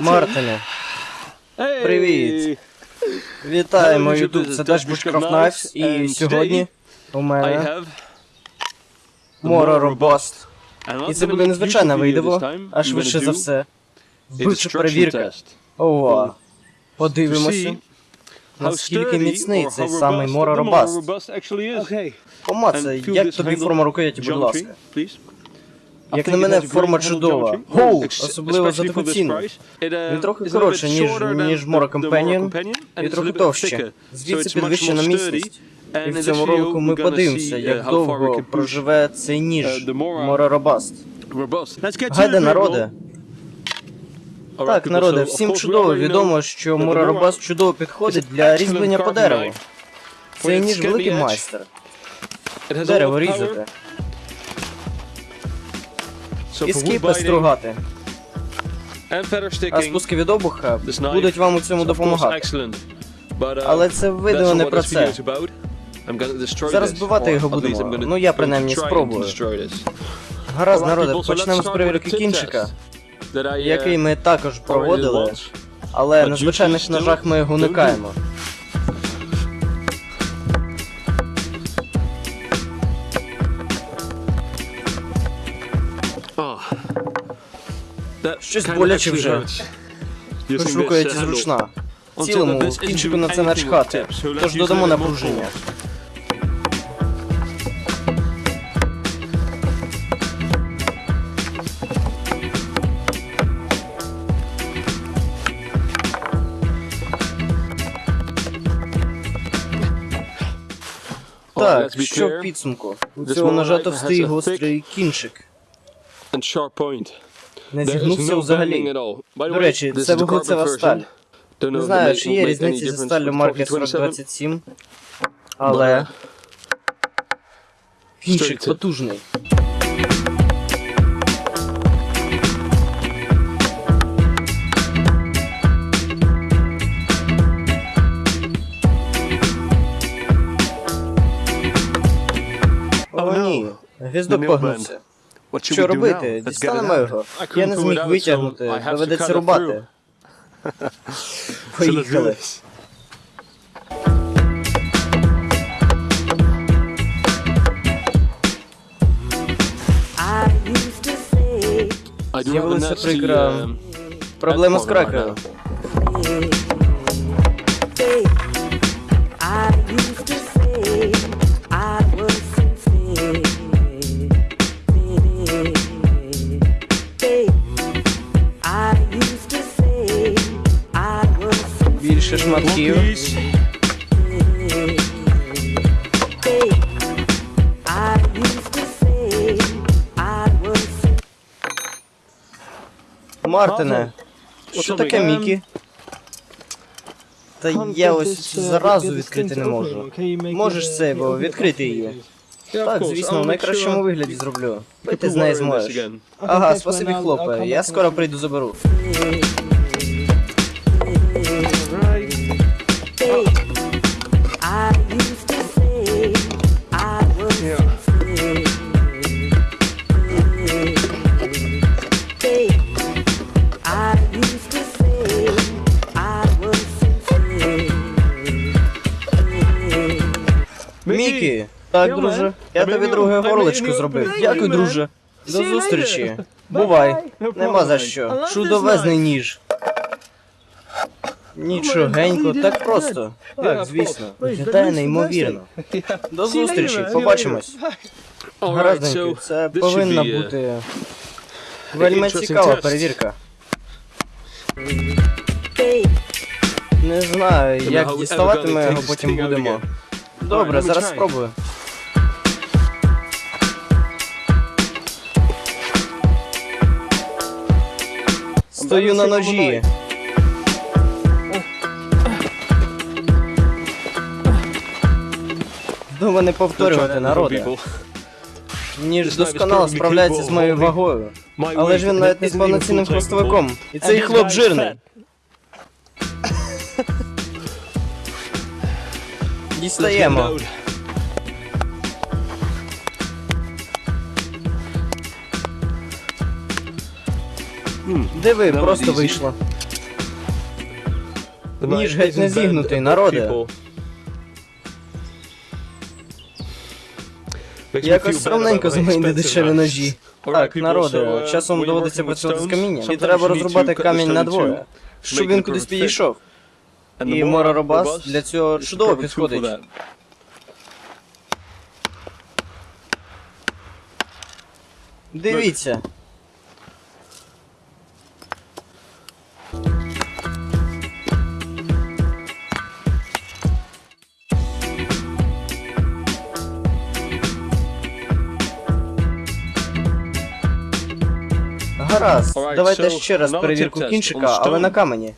Мартине, Привіт. вітаємо YouTube, це Dash Bushcraft Knives, і сьогодні у мене Mora Robust. І це буде незвичайне відео, а швидше за все. Вбивча перевірка. Ова. Подивимося, наскільки міцний цей самий Mora Robust. Помацай, як тобі форма рукояті, будь ласка. Як на мене, форма чудова. Гоу! Особливо за таку ціну. Він трохи коротше, ніж, ніж Mora Companion, і трохи товще. Звідси підвищена міцність. І в цьому ролику ми подивимося, як довго проживе цей ніж Mora Robust. Гайде, народе. Так, народе, всім чудово відомо, що Mora Robust чудово підходить для різьблення по дереву. Цей ніж великий майстер. Дерево різати. І скіпи стругати. А спуски від обуха будуть вам у цьому допомагати. Але це відео не про це. Зараз збивати його будемо. Ну я принаймні спробую. Гаразд, народе, почнемо з перевірки кінчика, який ми також проводили, але на звичайних ножах ми його уникаємо. Щось боляче вже. Хоч рукояті зручна. В цілому, кінчику на це начхати, тож додамо напруження. Так, що в підсумку? У цього ножа товстий гострий кінчик. Не зігнувся взагалі. До речі, це вуглецева сталь. Не знаю, чи є різниці зі сталлю марки 4027, але кінчик потужний. О, ні, гвіздок погнувся. Що робити? Дістанемо його. Я не зміг витягнути, доведеться рубати. Поїхали. З'явилася прикра проблема з кракером. I was Мартине, що таке Мікі? Та я ось заразу відкрити не можу. Можеш це, бо відкрити її. Так, звісно, в найкращому вигляді зроблю. Пити з неї зможеш. Ага, спасибі, хлопе. Я скоро прийду заберу. Так, друже. Я тобі друге горлечко зробив. Дякую, друже. До зустрічі. Бувай. Нема за що. Чудовезний ніж. Нічогенько, так просто. Так, звісно. Виглядає неймовірно. До зустрічі, побачимось. Гаразденько, це повинна бути вельми цікава перевірка. Не знаю, як діставати ми його потім будемо. Добре, зараз спробую. Стою на ножі. Думаю, не повторювати народи. Ніж досконало справляється з моєю вагою. Але ж він навіть не з повноцінним хвостовиком. І цей хлоп жирний. Дістаємо. Диви, просто вийшло. Ніж геть не зігнутий, народе. Якось равненько за мої недешеві ножі. Так, народе, часом доводиться працювати з камінням. І треба розрубати камінь на двоє, щоб він кудись підійшов. І Мора Робас для цього чудово підходить. Дивіться. Гаразд, давайте ще раз перевірку кінчика, але на камені.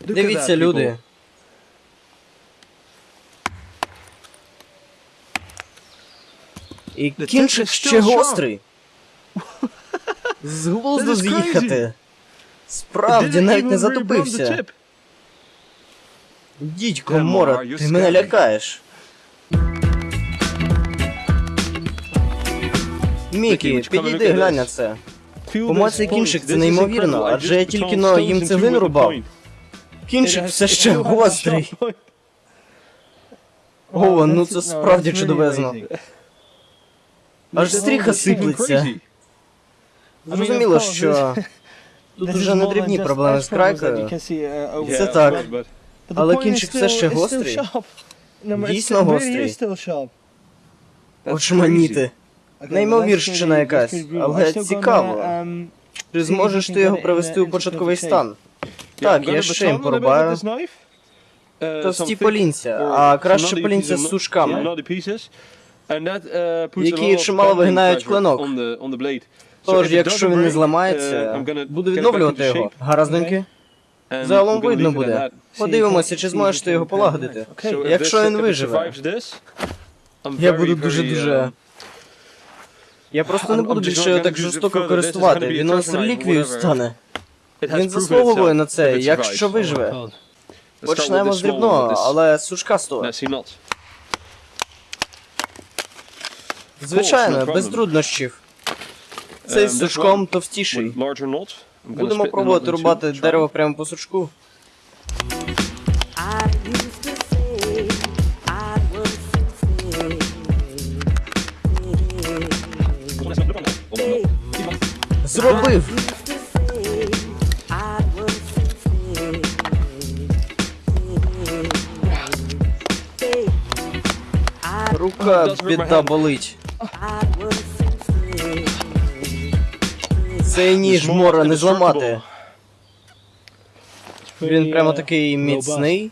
Дивіться, люди. І кінчик ще гострий. З глузду з'їхати. Справді, навіть не затупився. Дідько, Мора, ти мене лякаєш. Мікі, підійди, глянь на це. По Помацай кінчик, це неймовірно, адже я тільки но їм цеглину рубав. Кінчик все ще гострий. О, ну це справді чудовезно. Аж стріха сиплеться. Зрозуміло, що тут уже не дрібні проблеми з крайкою. Це так. Але кінчик все ще гострий. Дійсно гострий. Очманіти. Неймовірщина якась, але цікаво. Чи зможеш ти його привести у початковий стан? Так, я ще їм порубаю. Товсті полінця, а краще полінця з сушками. які чимало вигинають клинок. Тож, якщо він не зламається, буду відновлювати його. Гараздоньки? Загалом видно буде. Подивимося, чи зможеш ти його полагодити. Якщо він виживе. Я буду дуже-дуже... Я просто не буду більше його так жорстоко користувати. Він у нас реліквією стане. Він заслуговує на це, якщо виживе. Почнемо з дрібного, але сушкастого. Звичайно, без труднощів. Цей з сушком товстіший. Будемо пробувати рубати дерево прямо по сучку. Зробив! Рука біда болить. Цей ніж мора не зламати. Він прямо такий міцний.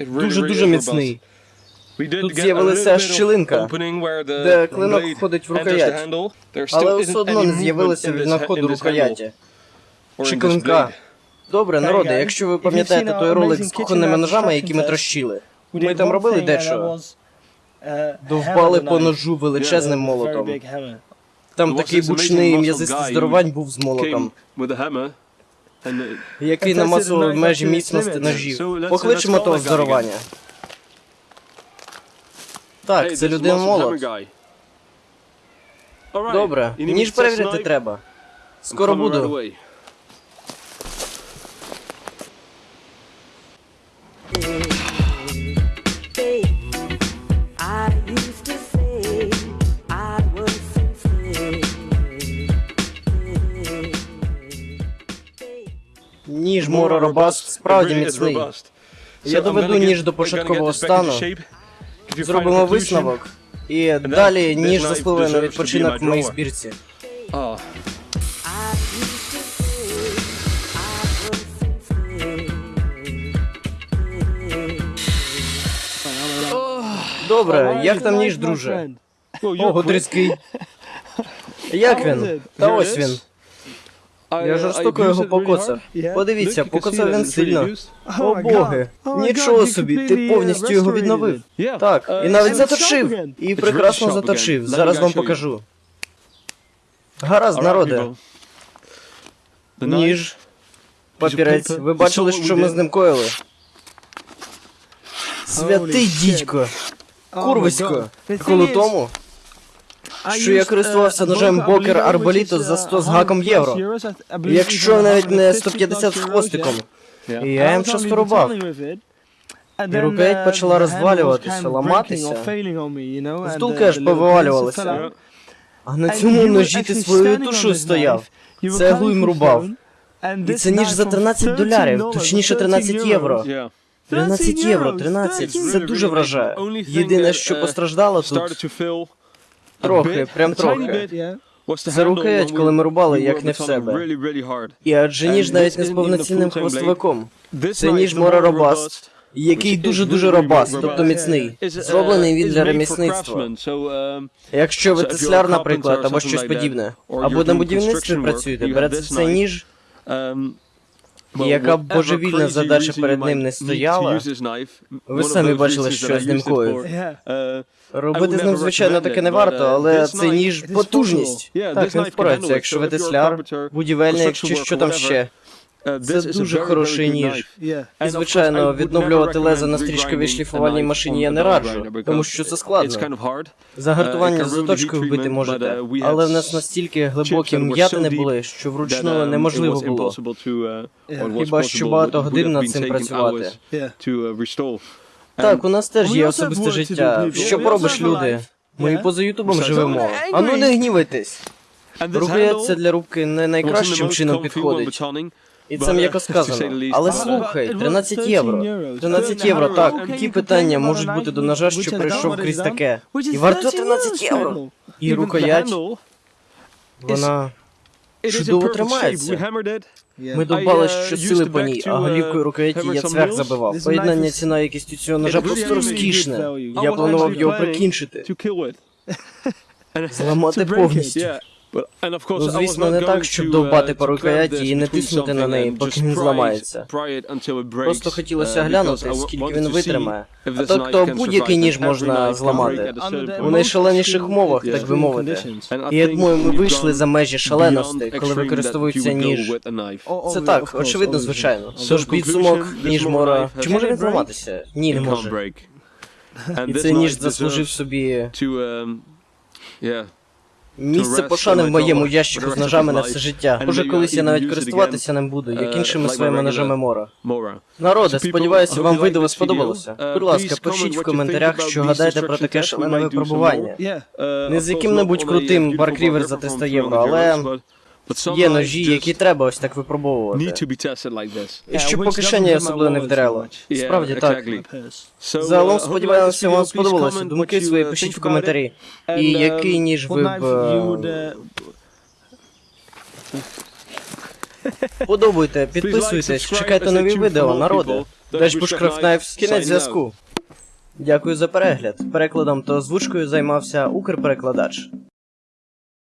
Дуже-дуже міцний. Тут з'явилася щілинка, де клинок входить в рукоять. Але все одно не з'явилося від находу рукояті. Чи клинка. Добре, народи, якщо ви пам'ятаєте той ролик з кухонними ножами, які ми трощили, ми там робили дещо. Довбали по ножу величезним молотом. Там такий бучний м'язистий здоровань був з молотом, який намазував межі міцності ножів. Покличемо того здоровання. Так, це людина молот. Добре, ніж перевірити треба. Скоро буду. Мора Робаст справді міцний. Я доведу ніж до початкового стану, зробимо висновок, і далі ніж заспливе на відпочинок в моїй збірці. Ah. Добре, як там ніж, друже? Ого, тріский. Як він? Та ось він. Я жорстоко його покоцав. Подивіться, покоцав він сильно. О боги, нічого собі, ти повністю його відновив. Так, і навіть заточив. І прекрасно заточив. Зараз вам покажу. Гаразд, народе. Ніж, папірець. Ви бачили, що ми з ним коїли? Святий дідько! Курвисько! Коли тому, що я користувався ножем Бокер Арболіто за 100 з гаком євро. Якщо навіть не 150 з хвостиком. І я їм часто рубав. І рукоять почала розвалюватися, ламатися. Втулки аж повивалювалися. А на цьому ножі ти своєю тушою стояв. Цеглу їм рубав. І це ніж за 13 долярів, точніше 13 євро. Yeah. 13 євро, 13, це дуже вражає. Єдине, що постраждало тут, трохи, прям трохи. Це рукоять, коли ми рубали, як не в себе. І адже ніж навіть не з повноцінним хвостовиком. Це ніж Мора Робаст, який дуже-дуже робаст, тобто міцний. uh, Зроблений він is для ремісництва. um, Якщо ви тесляр, наприклад, або щось подібне, або на будівництві працюєте, берете цей ніж, um, яка б божевільна задача перед ним не стояла, ви самі бачили, що з ним коїв. uh, Робити з ним, звичайно, таке не варто, uh, але knife ніж потужність. Так, він can впорається, якщо ви тесляр, будівельник чи що там ще. Uh, Це дуже хороший ніж. І, звичайно, відновлювати лезо на стрічковій шліфувальній машині я не раджу, тому що це складно. Загартування Uh, it can за ruin the точкою heat вбити можете, uh, але в нас настільки глибокі м'ятини були, що вручну um, неможливо було. uh, Хіба що багато годин над цим працювати. uh. Так, у нас теж є особисте життя. Що поробиш, люди? Ми поза Ютубом живемо. don't А ну angry. не гнівайтесь. Це handle для рубки не найкращим чином підходить. І це uh, м'яко сказано. Але uh, слухай, it was 13 13 євро. euros. 13 Then євро, так. Які питання можуть бути до ножа, що прийшов крізь таке? І варто 13 13 euros, євро. І рукоять, вона... чудово тримається. Ми довбали I, uh, що used сили the по ній, а uh, голівкою рукояті я цвях забивав. Поєднання ціна якістю цього ножа просто розкішне. Я планував його прикінчити. Зламати повністю. Ну, звісно, не так, щоб довбати uh, по рукояті і не тиснути на неї, поки він зламається. Просто хотілося uh, глянути, скільки він витримає. А this то, будь-який ніж можна зламати. У найшаленіших умовах, Yeah. так би мовити. І я думаю, ми вийшли за межі шаленостей, коли використовується ніж. Oh, Це oh, так, очевидно, звичайно. Тож підсумок, ніж Мора. Чи може він зламатися? Ні, не може. І цей ніж заслужив собі ем, місце пошани в моєму ящику з ножами на все життя. Може, колись я навіть користуватися ним буду, як е, іншими своїми ножами Мора. Народе, сподіваюся, вам відео сподобалося. Е, Будь ласка, пишіть в коментарях, що гадаєте про таке шалене випробування. Е, Не з яким-небудь крутим Bark River за 300 євро, але є ножі, які треба ось так випробовувати. І щоб по кишені особливо не. Yeah, Справді так. Загалом uh, сподіваюся, вам сподобалося. Думки свої uh, пишіть в коментарі. І um, який ніж ви б е, uh, like, підписуйтесь, чекайте нові відео, народи. Dash Bushcraft Knives, кінець зв'язку. Дякую за перегляд. Перекладом та озвучкою займався Укрперекладач.